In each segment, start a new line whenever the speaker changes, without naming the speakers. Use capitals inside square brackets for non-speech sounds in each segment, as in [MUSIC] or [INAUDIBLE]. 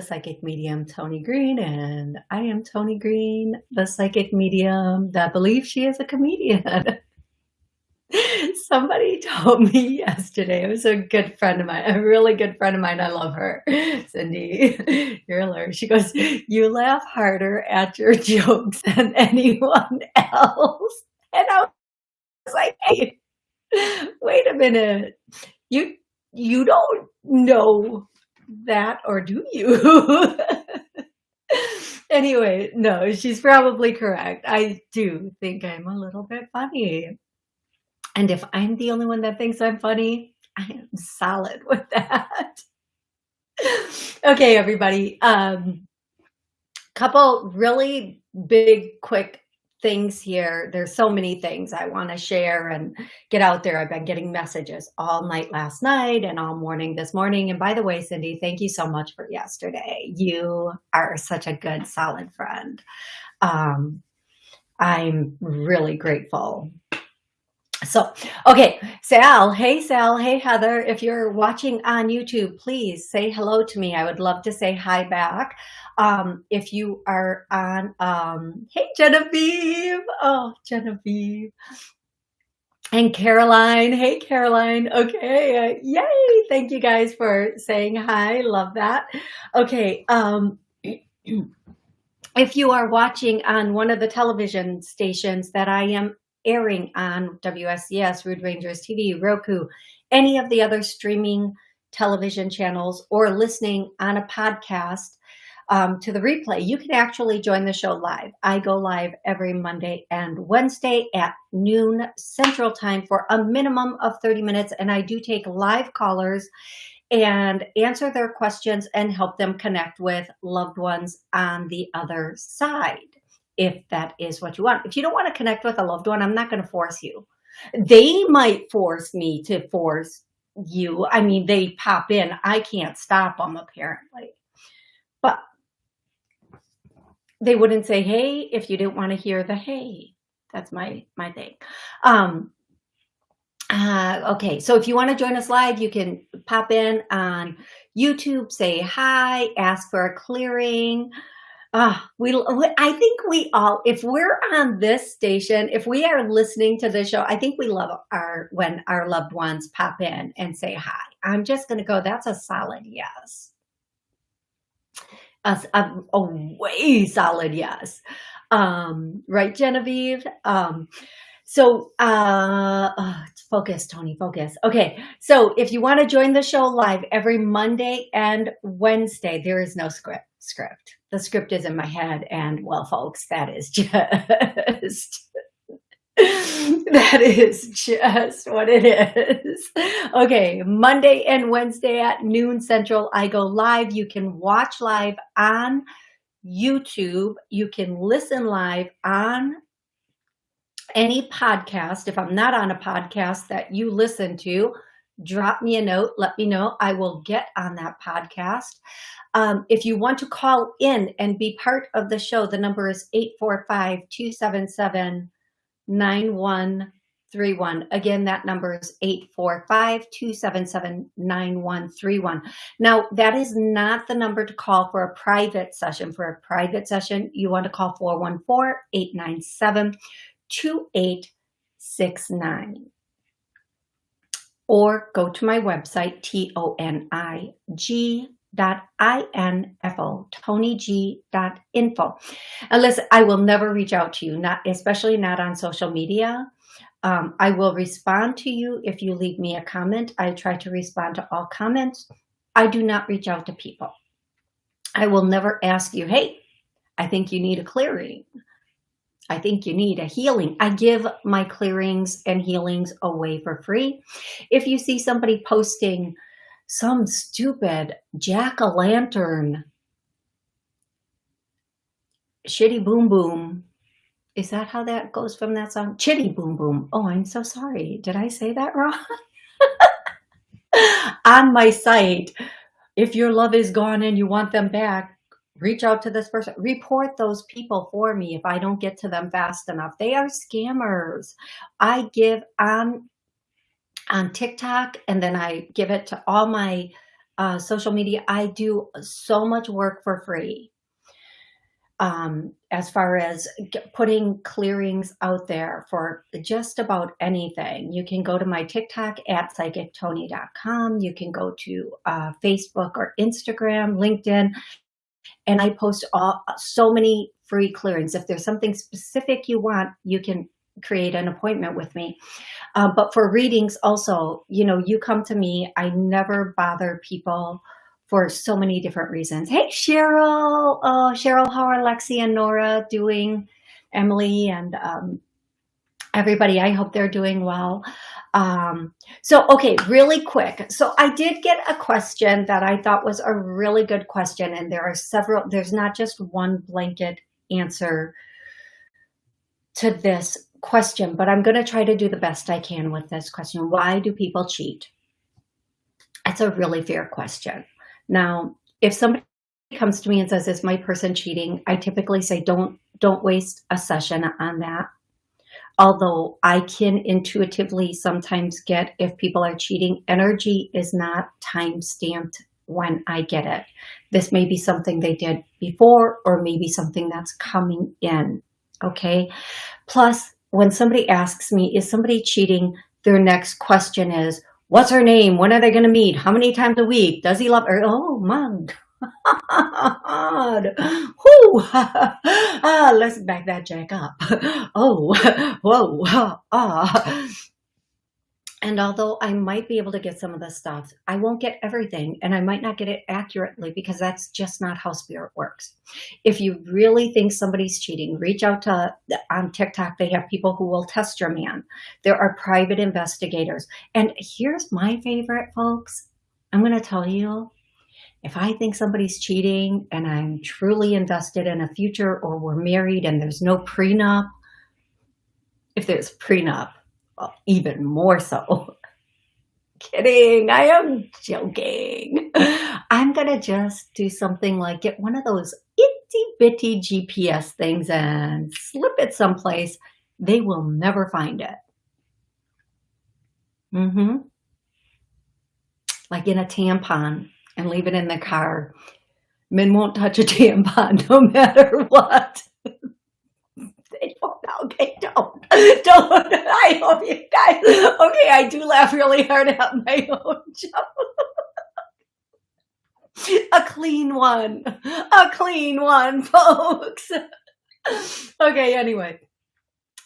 to Psychic Medium Toni Green. And I am Toni Green, the psychic medium that believes she is a comedian. [LAUGHS] Somebody told me yesterday, it was a good friend of mine, a really good friend of mine. I love her, Cindy. [LAUGHS] You're hilarious. She goes, You laugh harder at your [LAUGHS] jokes than anyone else. And I was like, Hey, wait a minute. You you don't know that or do you? [LAUGHS] anyway, no, she's probably correct. I do think I'm a little bit funny. And if I'm the only one that thinks I'm funny, I am solid with that. [LAUGHS] okay, everybody. Um, couple really big, quick things here. There's so many things I want to share and get out there. I've been getting messages all night last night and all morning this morning. And by the way, Cindy, thank you so much for yesterday. You are such a good, solid friend. Um, I'm really grateful. So, okay, Sal, hey Sal, hey Heather, if you're watching on YouTube, please say hello to me. I would love to say hi back. Um, if you are on, um, hey Genevieve, oh Genevieve, and Caroline, hey Caroline, okay, uh, yay, thank you guys for saying hi, love that. Okay, um, [CLEARS THROAT] if you are watching on one of the television stations that I am airing on WSCS, Rude Rangers TV, Roku, any of the other streaming television channels, or listening on a podcast, um, to the replay, you can actually join the show live. I go live every Monday and Wednesday at noon Central Time for a minimum of 30 minutes. And I do take live callers and answer their questions and help them connect with loved ones on the other side, if that is what you want. If you don't want to connect with a loved one, I'm not going to force you. They might force me to force you. I mean, they pop in. I can't stop them, apparently. But they wouldn't say hey if you didn't want to hear the hey. That's my my thing. Um, uh, okay, so if you want to join us live, you can pop in on YouTube, say hi, ask for a clearing. Uh, we, I think we all, if we're on this station, if we are listening to the show, I think we love our, when our loved ones pop in and say hi. I'm just going to go, that's a solid yes a, a, a way solid yes. Um, right, Genevieve? Um, so uh, oh, focus, Toni, focus. Okay, so if you want to join the show live every Monday and Wednesday, there is no script. Script. The script is in my head, and well, folks, that is just [LAUGHS] that is just what it is. Okay, Monday and Wednesday at noon central, I go live. You can watch live on YouTube. You can listen live on any podcast. If I'm not on a podcast that you listen to, drop me a note. Let me know. I will get on that podcast. Um, if you want to call in and be part of the show, the number is 845 277 9131. Again, that number is 845-277-9131. Now, that is not the number to call for a private session. For a private session, you want to call 414-897-2869 or go to my website, T-O-N-I-G dot info tonig dot info. I will never reach out to you not especially not on social media. Um, i will respond to you if you leave me a comment. I try to respond to all comments. I do not reach out to people. I will never ask you hey i think you need a clearing I think you need a healing. I give my clearings and healings away for free. If you see somebody posting some stupid jack-o'-lantern shitty boom boom. Is that how that goes from that song? Chitty boom boom. Oh, I'm so sorry. Did I say that wrong? [LAUGHS] On my site, if your love is gone and you want them back, reach out to this person. Report those people for me if I don't get to them fast enough. They are scammers. I give on on TikTok and then I give it to all my uh, social media. I do so much work for free um, as far as putting clearings out there for just about anything. You can go to my TikTok at psychictony.com. You can go to uh, Facebook or Instagram, LinkedIn, and I post all, so many free clearings. If there's something specific you want, you can create an appointment with me. Uh, but for readings also, you know, you come to me, I never bother people for so many different reasons. Hey, Cheryl. Oh, Cheryl, how are Lexi and Nora doing? Emily and um, everybody, I hope they're doing well. Um, so, okay, really quick. So I did get a question that I thought was a really good question. And there are several, there's not just one blanket answer to this question, but I'm going to try to do the best I can with this question. Why do people cheat? That's a really fair question. Now, if somebody comes to me and says, is my person cheating? I typically say, don't, don't waste a session on that. Although I can intuitively sometimes get if people are cheating, energy is not time stamped when I get it. This may be something they did before or maybe something that's coming in. Okay. Plus, when somebody asks me, is somebody cheating? Their next question is, What's her name? When are they going to meet? How many times a week? Does he love her? Oh, my God. [LAUGHS] Ah, let's back that jack up. [LAUGHS] Oh, [LAUGHS] whoa. Ah. And although I might be able to get some of the stuff, I won't get everything and I might not get it accurately because that's just not how spirit works. If you really think somebody's cheating, reach out to on TikTok. They have people who will test your man. There are private investigators. And here's my favorite, folks. I'm going to tell you, if I think somebody's cheating and I'm truly invested in a future or we're married and there's no prenup, if there's prenup, even more so. [LAUGHS] Kidding, I am joking. [LAUGHS] I'm gonna just do something like get one of those itty bitty GPS things and slip it someplace. They will never find it. Mm-hmm. Like in a tampon and leave it in the car. Men won't touch a [LAUGHS] tampon no matter what. they don't. Okay, don't. Don't. I hope you guys. Okay, I do laugh really hard at my own [LAUGHS] joke. A clean one. A clean one, [LAUGHS] folks. Okay, anyway.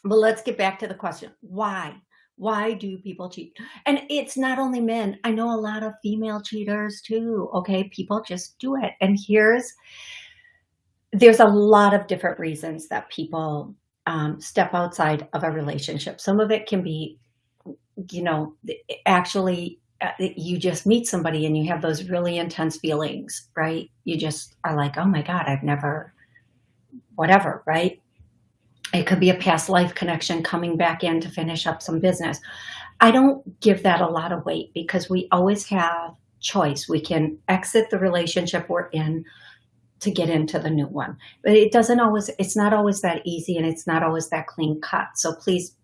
But let's get back to the question. Why? Why do people cheat? And it's not only men. I know a lot of female cheaters too. Okay, people just do it. And here's, there's a lot of different reasons that people um, step outside of a relationship. Some of it can be, you know, actually uh, you just meet somebody and you have those really intense feelings, right? You just are like, oh my God, I've never, whatever, right? It could be a past life connection coming back in to finish up some business. I don't give that a lot of weight because we always have choice. We can exit the relationship we're in to get into the new one. But it doesn't always, it's not always that easy and it's not always that clean cut. So please,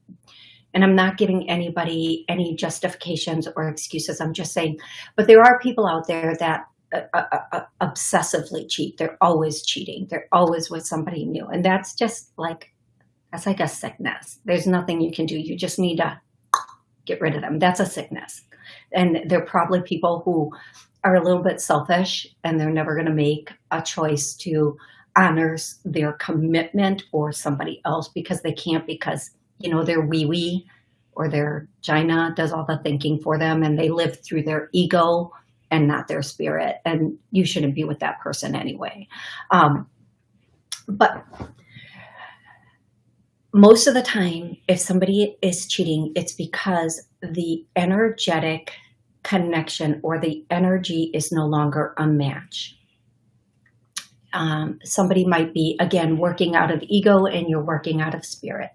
and I'm not giving anybody any justifications or excuses. I'm just saying, but there are people out there that uh, uh, uh, obsessively cheat. They're always cheating. They're always with somebody new. And that's just like, that's like a sickness. There's nothing you can do. You just need to get rid of them. That's a sickness. And they're probably people who are a little bit selfish and they're never going to make a choice to honor their commitment or somebody else because they can't because, you know, their wee wee or their Gina does all the thinking for them and they live through their ego and not their spirit. And you shouldn't be with that person anyway. Um, but most of the time, if somebody is cheating, it's because the energetic connection or the energy is no longer a match. Um, somebody might be, again, working out of ego and you're working out of spirit.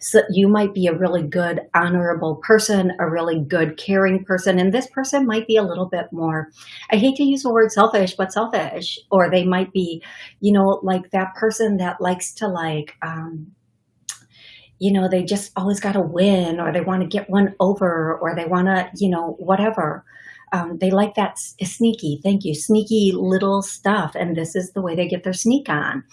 So you might be a really good, honorable person, a really good, caring person. And this person might be a little bit more, I hate to use the word selfish, but selfish. Or they might be, you know, like that person that likes to like, um, you know, they just always got to win or they want to get one over or they want to, you know, whatever. Um, they like that sneaky, thank you, sneaky little stuff. And this is the way they get their sneak on.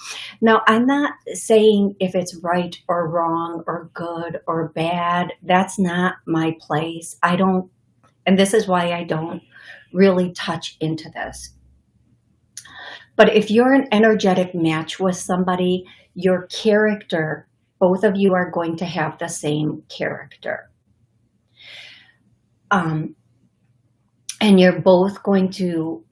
Now, I'm not saying if it's right or wrong or good or bad. That's not my place. I don't, and this is why I don't really touch into this. But if you're an energetic match with somebody, your character, both of you are going to have the same character. Um, and you're both going to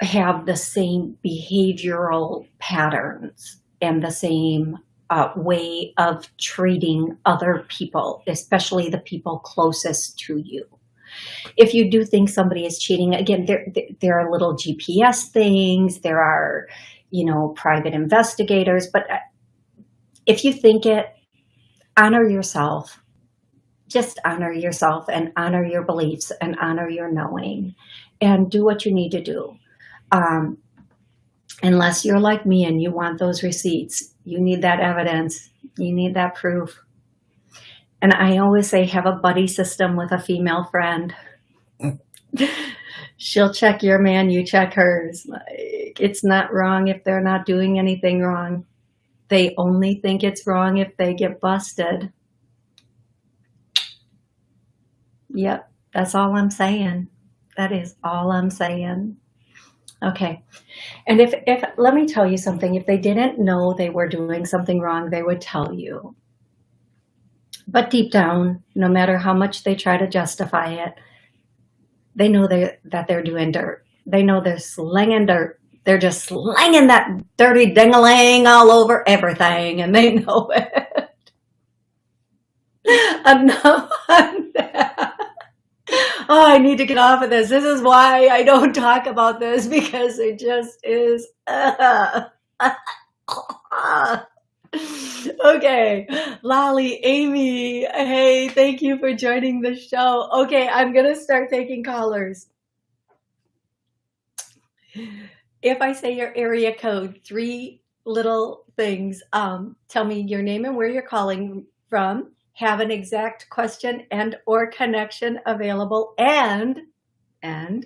have the same behavioral patterns and the same uh, way of treating other people, especially the people closest to you. If you do think somebody is cheating, again, there, there are little GPS things, there are, you know, private investigators, but uh, if you think it, honor yourself, just honor yourself and honor your beliefs and honor your knowing and do what you need to do. Um, unless you're like me and you want those receipts, you need that evidence, you need that proof. And I always say, have a buddy system with a female friend. [LAUGHS] She'll check your man, you check hers. Like, it's not wrong if they're not doing anything wrong. They only think it's wrong if they get busted. Yep, that's all I'm saying. That is all I'm saying. Okay. And if, if, let me tell you something, if they didn't know they were doing something wrong, they would tell you. But deep down, no matter how much they try to justify it, they know they, that they're doing dirt. They know they're slinging dirt. They're just slinging that dirty ding-a-ling all over everything, and they [LAUGHS] know it. Enough on that. Oh, I need to get off of this. This is why I don't talk about this because it just is. [LAUGHS] Okay, Lolly, Amy, hey, thank you for joining the show. Okay, I'm going to start taking callers. If I say your area code, three little things, um, tell me your name and where you're calling from, have an exact question and or connection available, and, and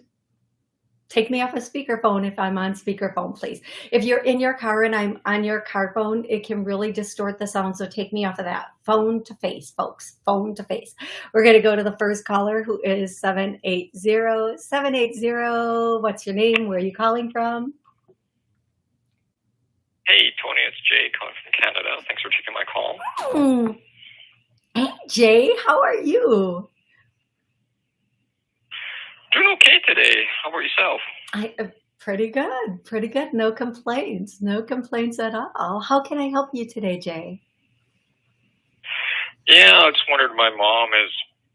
take me off a speakerphone if I'm on speakerphone, please. If you're in your car and I'm on your car phone, it can really distort the sound. So take me off of that phone to face, folks, phone to face. We're going to go to the first caller who is 780, 780. What's your name? Where are you calling from?
Hey, Toni, it's Jay calling from Canada. Thanks for taking my call.
Mm. Hey, Jay, how are you?
Doing okay today. How about yourself?
I uh, pretty good, pretty good. No complaints, no complaints at all. How can I help you today, Jay?
Yeah, I just wondered. My mom is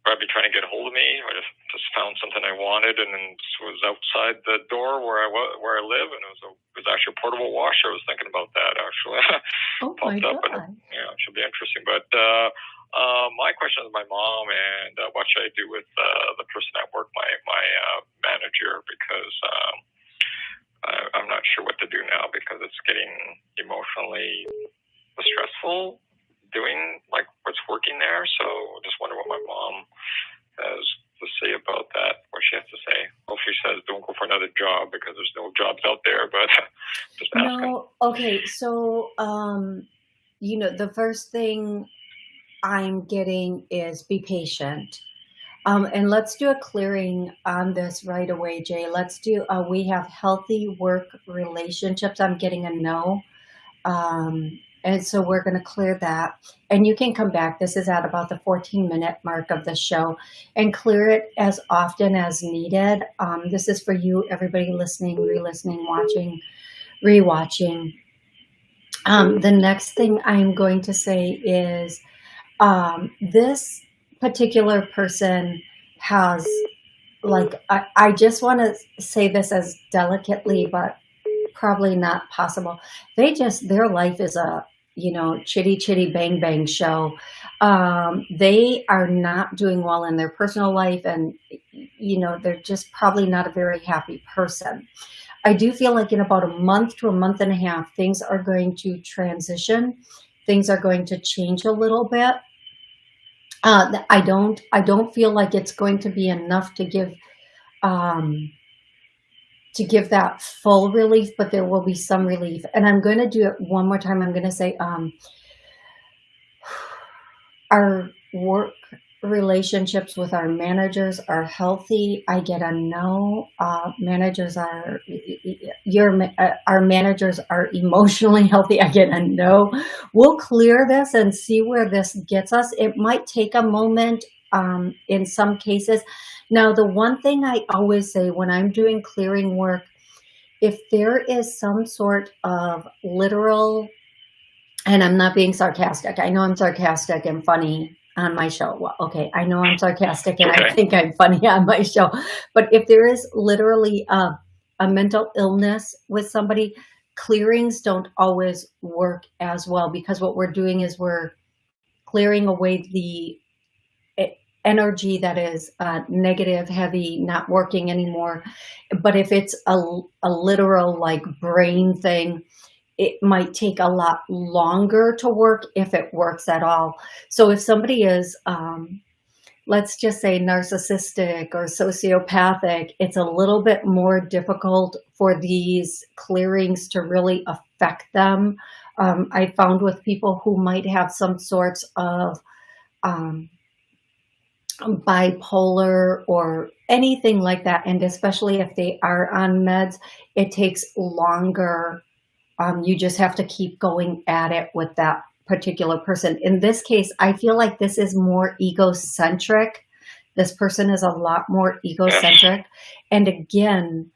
probably trying to get a hold of me. I just, just found something I wanted, and then was outside the door where I where I live, and it was a, it was actually a portable washer. I was thinking about that actually. [LAUGHS]
oh Popped my up,
God. and yeah, it should be interesting. But uh, uh, my question is my mom, and uh, what should I do with uh, the person at work, my my uh, manager, because um, I, I'm not sure what to do now because it's getting emotionally stressful doing like what's working there. So I just wonder what my mom has to say about that, what she has to say. Well, she says don't go for another job because there's no jobs out there, but [LAUGHS] just asking.
No, okay. So, um, you know, the first thing I'm getting is be patient. Um, and let's do a clearing on this right away, Jay. Let's do, uh, we have healthy work relationships. I'm getting a no. Um, and so we're going to clear that. And you can come back. This is at about the 14 minute mark of the show and clear it as often as needed. Um, this is for you, everybody listening, re-listening, watching, re-watching. Um, the next thing I'm going to say is, um, this particular person has like I, I just want to say this as delicately but probably not possible. They just their life is a you know chitty chitty bang bang show. Um, they are not doing well in their personal life and you know they're just probably not a very happy person. I do feel like in about a month to a month and a half things are going to transition things are going to change a little bit. Uh, I don't, I don't feel like it's going to be enough to give um, to give that full relief, but there will be some relief. And I'm going to do it one more time. I'm going to say, um, [SIGHS] our work relationships with our managers are healthy. I get a no. Uh, managers are your uh, our managers are emotionally [LAUGHS] healthy. I get a no. We'll clear this and see where this gets us. It might take a moment um, in some cases. Now, the one thing I always say when I'm doing clearing work, if there is some sort of literal, and I'm not being sarcastic. I know I'm sarcastic and funny on my show. Well, okay, I know I'm sarcastic and okay. I think I'm funny on my show, but if there is literally a, a mental illness with somebody, clearings don't always work as well because what we're doing is we're clearing away the energy that is uh, negative, heavy, not working anymore. But if it's a, a literal like brain thing, it might take a lot longer to work if it works at all. So if somebody is, um, let's just say narcissistic or sociopathic, it's a little bit more difficult for these clearings to really affect them. Um, I found with people who might have some sorts of um, bipolar or anything like that, and especially if they are on meds, it takes longer um, you just have to keep going at it with that particular person. In this case, I feel like this is more egocentric. This person is a lot more egocentric. And again,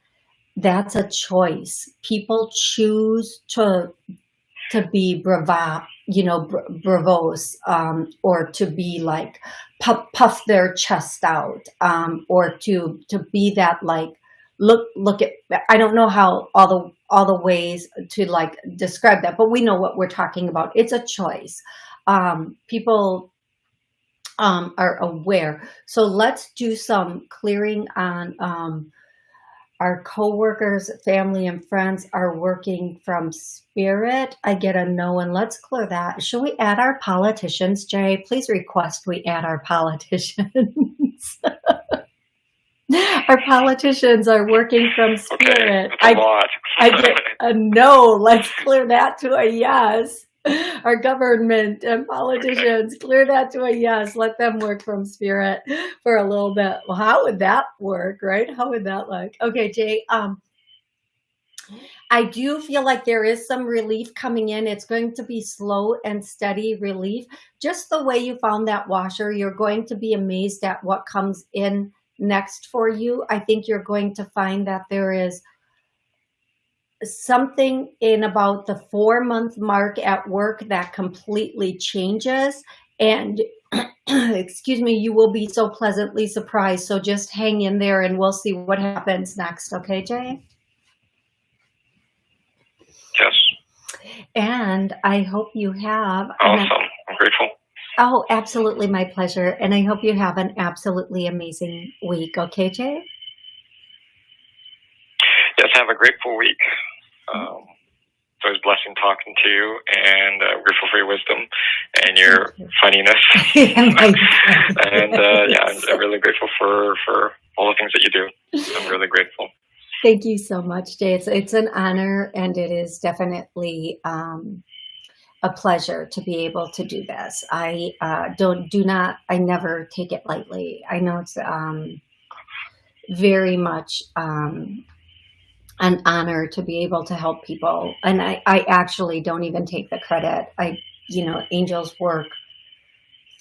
that's a choice. People choose to to be brava, you know, br bravos, um, or to be like puff, puff their chest out, um, or to to be that like look look at i don't know how all the all the ways to like describe that but we know what we're talking about. It's a choice. Um people um are aware. So let's do some clearing on um our co-workers family and friends are working from spirit. I get a no and let's clear that. Should we add our politicians jay? Please request we add our politicians [LAUGHS] Our politicians are working from spirit.
Okay, I,
I get a no. Let's clear that to a yes. Our government and politicians clear that to a yes. Let them work from spirit for a little bit. Well, how would that work, right? How would that look? Okay, Jay. Um, I do feel like there is some relief coming in. It's going to be slow and steady relief. Just the way you found that washer, you're going to be amazed at what comes in next for you, I think you're going to find that there is something in about the four month mark at work that completely changes and [CLEARS THROAT] excuse me, you will be so pleasantly surprised. So just hang in there and we'll see what happens next. Okay, Jay?
Yes.
And I hope you have.
Awesome. I'm grateful.
Oh, absolutely my pleasure. And I hope you have an absolutely amazing week. Okay, Jay?
Yes, have a grateful week. Um, it's always blessing talking to you and uh, grateful for your wisdom and your you. funniness. [LAUGHS] and uh, yeah, I'm, I'm really grateful for, for all the things that you do. I'm really grateful.
Thank you so much, Jay. It's, it's an honor and it is definitely um, a pleasure to be able to do this. I uh, don't, do not, I never take it lightly. I know it's um, very much um, an honor to be able to help people. And I, I actually don't even take the credit. I, you know, angels work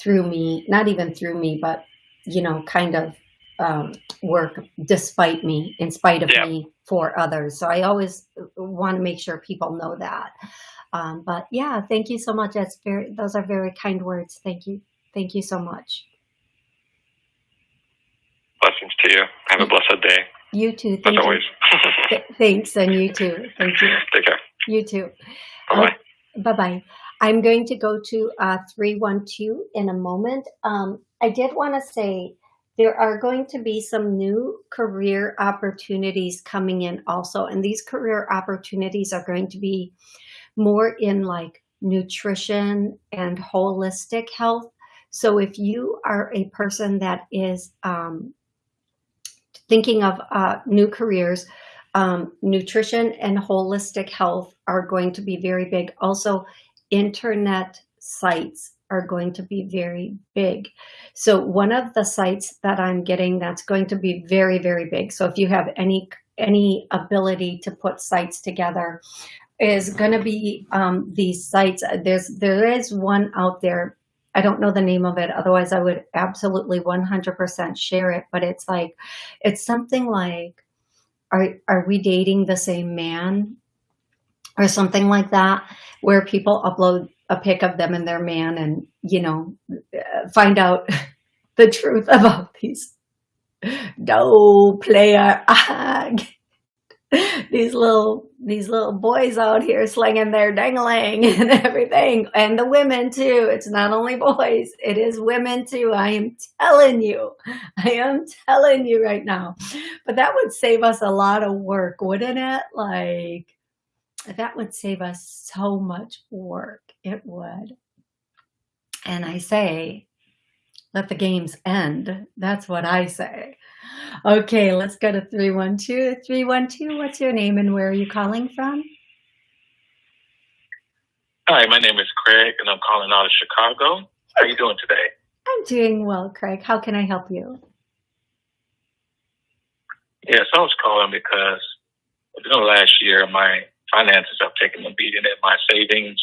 through me, not even through me, but, you know, kind of um, work despite me, in spite of yeah. me for others. So I always want to make sure people know that. Um, but yeah, thank you so much. That's very, those are very kind words. Thank you. Thank you so much.
Blessings to you. Have a blessed day.
You too. Thank
As always. [LAUGHS]
Thanks. And you too. Thank you. [LAUGHS]
Take care.
You too.
Bye-bye.
Uh, bye-bye. I'm going to go to uh, 312 in a moment. Um, I did want to say there are going to be some new career opportunities coming in also. And these career opportunities are going to be more in like nutrition and holistic health. So if you are a person that is um, thinking of uh, new careers, um, nutrition and holistic health are going to be very big. Also, internet sites are going to be very big. So one of the sites that I'm getting that's going to be very, very big. So if you have any any ability to put sites together is going to be um, these sites. There's there is one out there. I don't know the name of it. Otherwise, I would absolutely 100% share it. But it's like, it's something like, are are we dating the same man, or something like that, where people upload a pic of them and their man, and you know, find out [LAUGHS] the truth about these no player [LAUGHS] these little these little boys out here slinging their dangling [LAUGHS] and everything and the women too. It's not only boys it is women too. I am telling you. I am telling you right now. But that would save us a lot of work wouldn't it? Like that would save us so much work. It would. And i say let the games end that's what i say Okay, let's go to 312. 312, what's your name and where are you calling from?
Hi, my name is Craig and I'm calling out of Chicago. How are you doing today?
I'm doing well, Craig. How can I help you?
Yes, I was calling because within the last year, my finances have taken a beating and my savings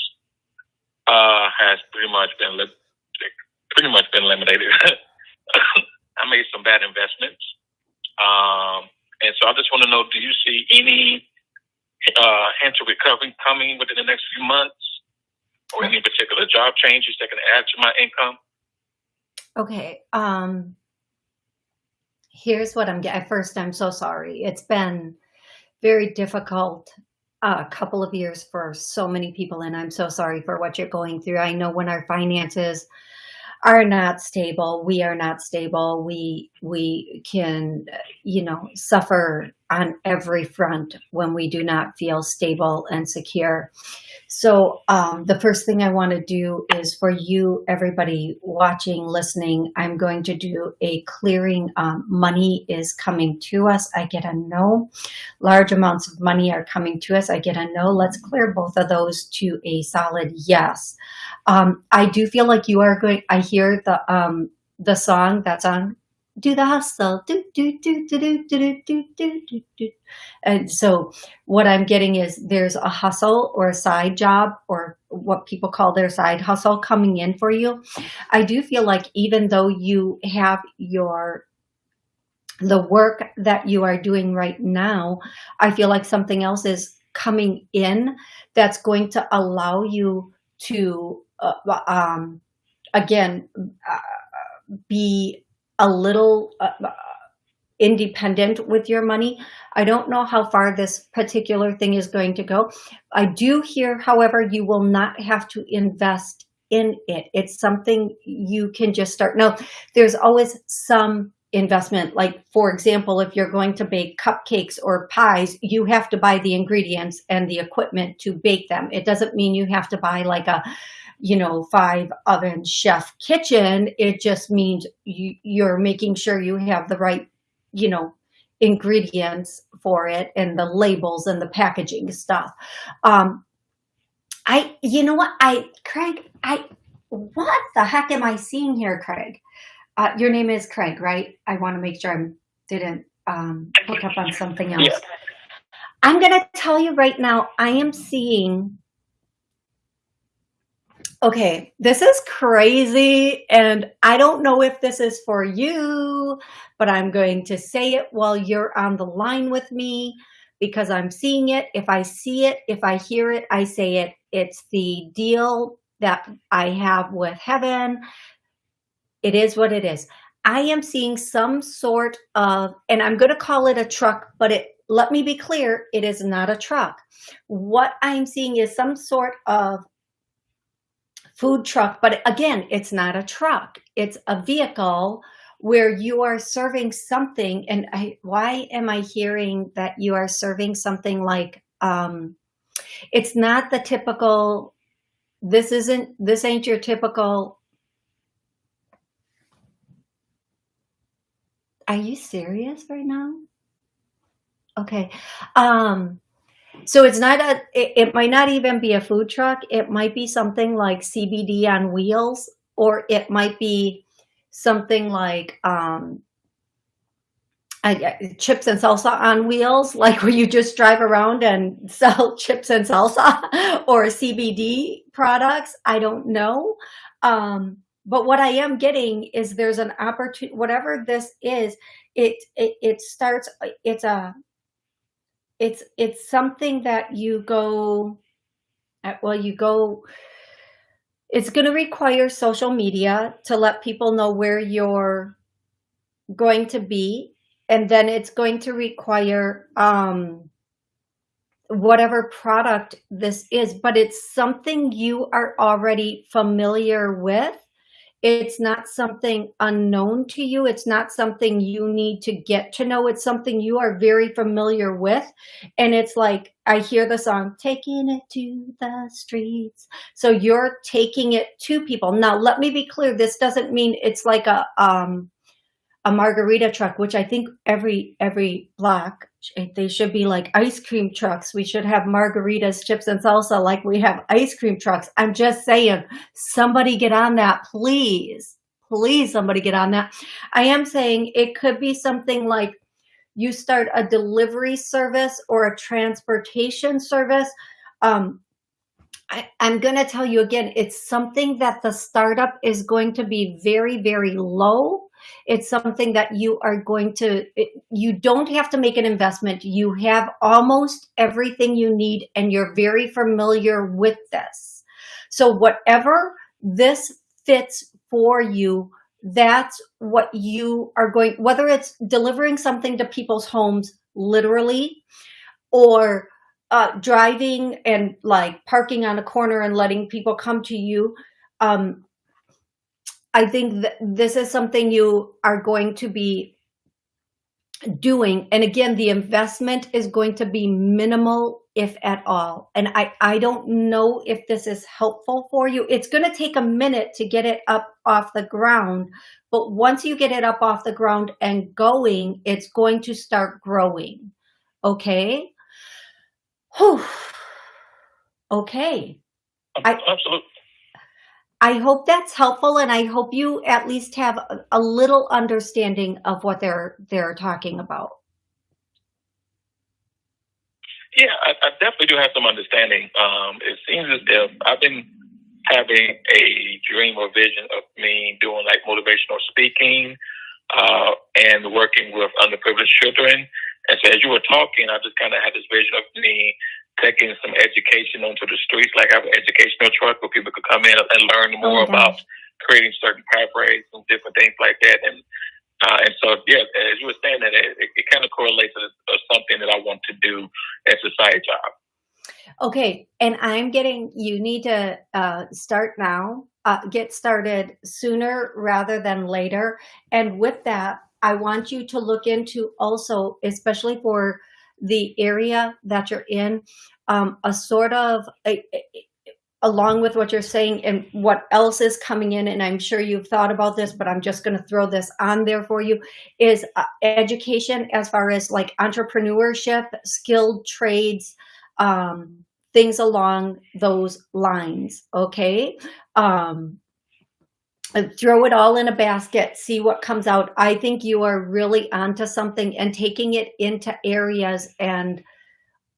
uh, has pretty much been pretty much been eliminated. [LAUGHS] I made some bad investments um, and so I just want to know, do you see any uh, hint of recovery coming within the next few months or any particular job changes that can add to my income?
Okay. Um, here's what I'm getting. First, I'm so sorry. It's been very difficult a uh, couple of years for so many people, and I'm so sorry for what you're going through. I know when our finances are not stable. We are not stable. We we can you know suffer on every front when we do not feel stable and secure so um, the first thing I want to do is for you, everybody watching, listening, I'm going to do a clearing. Um, money is coming to us. I get a no. Large amounts of money are coming to us. I get a no. Let's clear both of those to a solid yes. Um, I do feel like you are going, I hear the, um, the song that's on do the hustle. Do do do do do do do do do do and so what i'm getting is there's a hustle or a side job or what people call their side hustle coming in for you. I do feel like even though you have your the work that you are doing right now i feel like something else is coming in that's going to allow you to uh, um again uh, be a little uh, uh, independent with your money. I don't know how far this particular thing is going to go. I do hear, however, you will not have to invest in it. It's something you can just start. Now, there's always some investment. Like, for example, if you're going to bake cupcakes or pies, you have to buy the ingredients and the equipment to bake them. It doesn't mean you have to buy like a you know, five oven chef kitchen. It just means you, you're making sure you have the right, you know, ingredients for it and the labels and the packaging stuff. Um, I, you know what, I, Craig, I, what the heck am I seeing here, Craig? Uh, your name is Craig, right? I want to make sure I didn't um, pick up on something else. Yeah. I'm going to tell you right now, I am seeing Okay, this is crazy. And I don't know if this is for you, but I'm going to say it while you're on the line with me because I'm seeing it. If I see it, if I hear it, I say it. It's the deal that I have with heaven. It is what it is. I am seeing some sort of, and I'm going to call it a truck, but it, let me be clear, it is not a truck. What I'm seeing is some sort of food truck, but again, it's not a truck. It's a vehicle where you are serving something. And I, why am I hearing that you are serving something like, um, it's not the typical, this isn't, this ain't your typical, Are you serious right now? Okay. Um, so it's not a, it, it, might not even be a food truck. It might be something like CBD on wheels, or it might be something like um, chips and salsa on wheels, [LAUGHS] like where you just drive around and [LAUGHS] sell chips and salsa [LAUGHS] or CBD products. I don't know. Um, but what I am getting is there's an opportunity, whatever this is, it, it, it starts, it's a, it's it's something that you go uh, well you go it's going to require social media to let people know where you're going to be. And then it's going to require um whatever product this is but it's something you are already familiar with it's not something unknown to you. It's not something you need to get to know. It's something you are very familiar with. And it's like, I hear the song, taking it to the streets. So you're taking it to people. Now, let me be clear. This doesn't mean it's like a, um, a margarita truck, which I think every every block they should be like ice cream trucks. We should have margaritas, chips, and salsa like we have ice cream trucks. I'm just saying, somebody get on that, please. Please, somebody get on that. I am saying it could be something like you start a delivery service or a transportation service. Um, I, I'm going to tell you again, it's something that the startup is going to be very, very low it's something that you are going to, you don't have to make an investment. You have almost everything you need and you're very familiar with this. So whatever this fits for you, that's what you are going, whether it's delivering something to people's homes, literally, or uh, driving and like parking on a corner and letting people come to you. Um, I think that this is something you are going to be doing. And again, the investment is going to be minimal, if at all. And I, I don't know if this is helpful for you. It's going to take a minute to get it up off the ground. But once you get it up off the ground and going, it's going to start growing. Okay. Whew. Okay.
Absolutely.
I hope that's helpful and I hope you at least have a, little understanding of what they're they're talking about.
Yeah, I, I definitely do have some understanding. Um, it seems as if I've been having a dream or vision of me doing like motivational speaking uh, and working with underprivileged children. And so as you were talking, I just kind of had this vision of me taking some education onto the streets, like I have an educational truck where people could come in and learn oh more about creating certain pathways and different things like that. And uh, and so, yeah, as you were saying that, it, it, it kind of correlates to something that I want to do as a side job.
Okay, and I'm getting, you need to uh, start now, uh, get started sooner rather than later. And with that, I want you to look into also, especially for the area that you're in, um, a sort of, a, a, along with what you're saying and what else is coming in, and I'm sure you've thought about this, but I'm just going to throw this on there for you, is uh, education as far as like entrepreneurship, skilled trades, um, things along those lines, okay? Um, throw it all in a basket, see what comes out. I think you are really onto something and taking it into areas and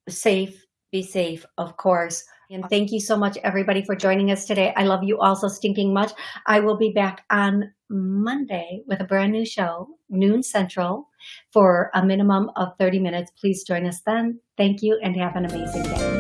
safe, be safe, of course. And thank you so much, everybody, for joining us today. I love you all so stinking much. I will be back on Monday with a brand new show, noon central, for a minimum of 30 minutes. Please join us then. Thank you and have an amazing day.